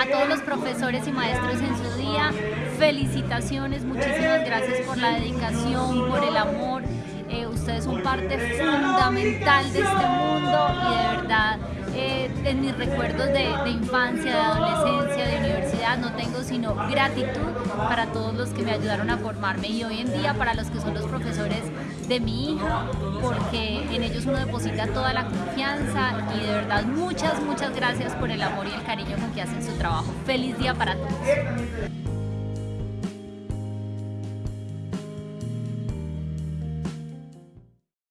A todos los profesores y maestros en su día, felicitaciones, muchísimas gracias por la dedicación, por el amor. Eh, ustedes son parte fundamental de este mundo y de verdad eh, en mis recuerdos de, de infancia, de adolescencia, de universidad, no tengo sino gratitud para todos los que me ayudaron a formarme y hoy en día para los que son los profesores de mi hija, porque en ellos uno deposita toda la confianza y de verdad muchas, muchas gracias por el amor y el cariño con que hacen su trabajo. Feliz día para todos.